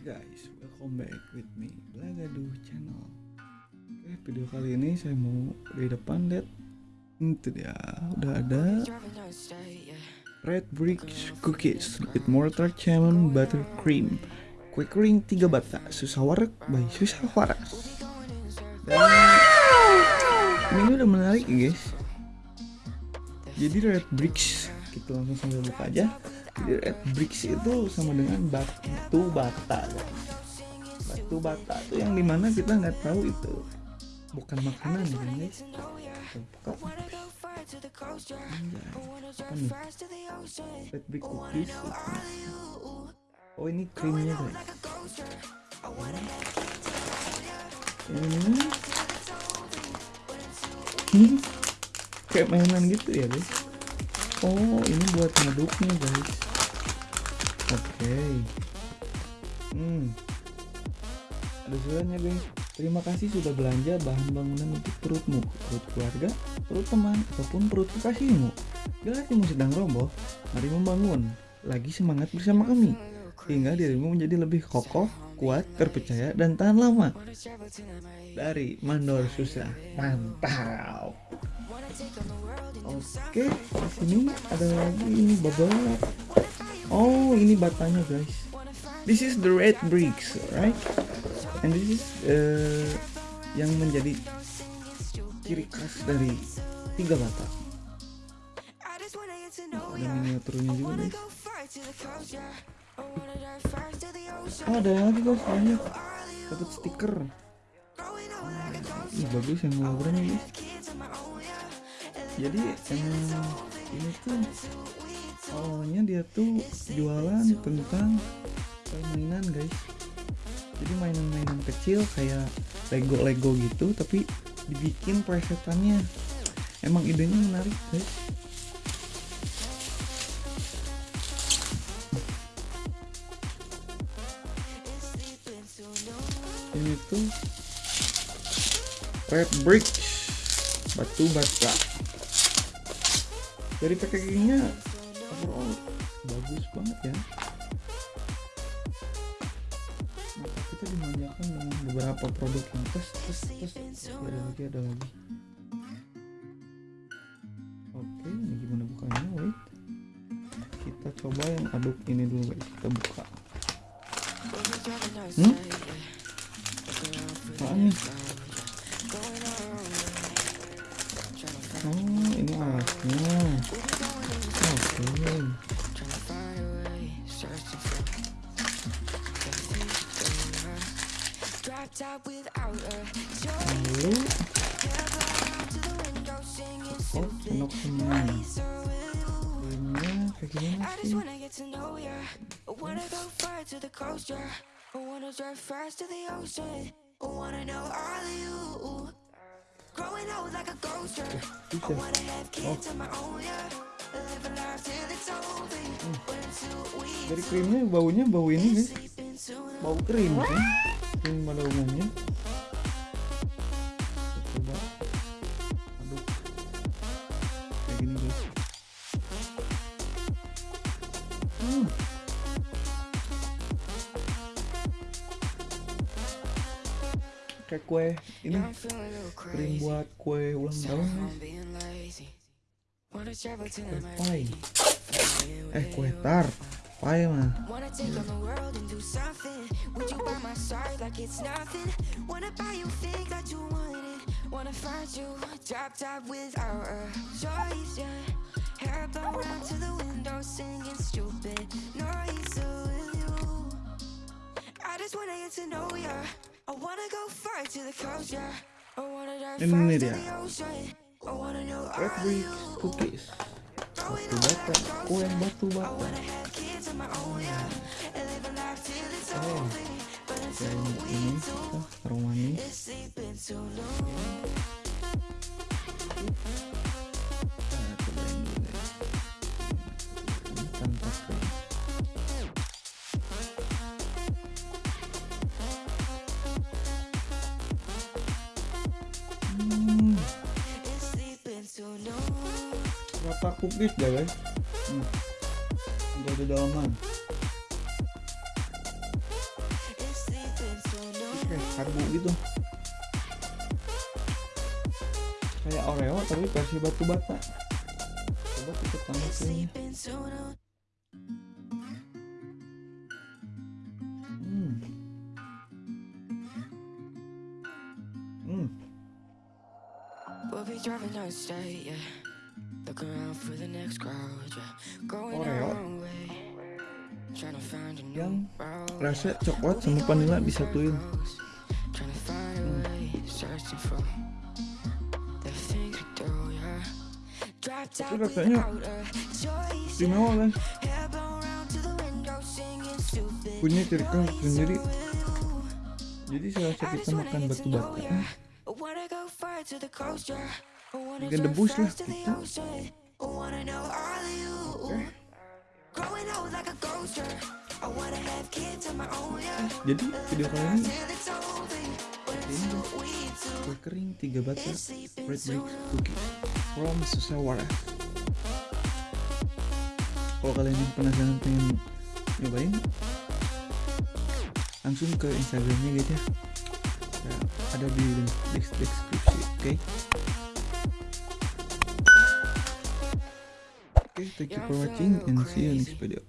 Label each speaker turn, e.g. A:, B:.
A: guys, welcome back with me Blagadu channel. Oke, video kali ini saya mau di depan lihat itu dia. Udah ada Red Bricks Cookies with mortar cinnamon butter cream. Kue kering 3 bata. Susah warak by susah waras
B: dan
A: ini udah menarik guys.
B: Jadi Red Bricks
A: kita langsung sambil buka aja
B: bricks itu sama dengan batu bata guys. batu bata
A: itu yang di mana kita nggak tahu itu. Bukan makanan ya guys? Buka Anjay,
B: apa
A: red brick cookies oh ini krimnya guys.
B: Ini hmm,
A: kayak mainan gitu ya guys? Oh, ini buat ngaduknya, guys. Oke. Hmm. Ada suratnya, guys. Terima kasih sudah belanja bahan bangunan untuk perutmu, perut keluarga, perut teman, ataupun perut kekasihmu. Bila hatimu sedang roboh, mari membangun. Lagi semangat bersama kami.
B: Hingga
A: dirimu menjadi lebih kokoh, kuat, terpercaya, dan tahan lama. Dari Mandor Susah. Mantap.
B: Oke, di sini ada lagi ini.
A: Oh, ini batanya guys.
B: This is the red bricks, right?
A: And this is uh, yang menjadi ciri khas dari tiga bata.
B: Oh, ada
A: miniaturnya juga guys.
B: Oh,
A: ada yang lagi guys banyak.
B: Dapat
A: stiker.
B: Ih,
A: bagus yang warnanya guys
B: jadi emang
A: ini tuh awalnya dia tuh jualan tentang mainan guys. Jadi mainan-mainan kecil kayak Lego-Lego gitu tapi dibikin presetannya. Emang idenya menarik guys. Ini tuh red brick batu bata. Dari packagingnya
B: overall.
A: Bagus banget ya. Maka kita dimanjakan dengan beberapa produk yang tes tes tes ada lagi ada lagi. Oke ini gimana bukanya? Wait. Kita coba yang aduk ini dulu guys. Kita buka.
B: Hmm? Oh, ini alatnya.
A: Hello.
B: Oh,
A: I just
B: wanna get to know. I wanna go far to the coast, yeah. I wanna drive fast to the ocean. I wanna know all of you. Growing old like a ghost.
A: I wanna
B: have kids of my own, yeah. Dari
A: krimnya baunya bau ini guys. Bau krim kan? Krim pada umumnya. Coba aduk kayak gini guys. Hmm. kayak kue ini
B: krim buat
A: kue ulang tahun
B: Pai. Es cuestar.
A: Man.
B: Wanna find you, drop top without our choice, yeah Hair blown round to the window, singing stupid noise with you I just wanna get to know ya I wanna go far to the coast, yeah I wanna dive far to the ocean I wanna know are you
A: cookies.
B: Batu bata
A: kue batu bata.
B: Oh yang ini
A: oh, aroma Rata cookies dah guys. Hmm. Udah di dalaman.
B: kayak
A: karbu gitu kayak Oreo tapi versi batu bata coba kita tambah kuenya hmm hmm
B: We'll be driving down state, yeah. Look around for the next crowd, yeah. Going Oreo. our own way. Trying to find a new yang rasa coklat sama vanilla disatuin. Top rasanya istimewa stupid. punya ciri khas sendiri.
A: jadi just wanna makan batu bata
B: ya. Drive debus lah yeah.
A: jadi video kali ini
B: ini
A: kering tiga
B: sleeping red
A: soon. bricks cookies from Susawara. Kalau kalian yang penasaran pengen nyobain langsung ke instagramnya guys ya. Nah, ada di link des- deskripsi oke oke thank you for watching and see you. Next video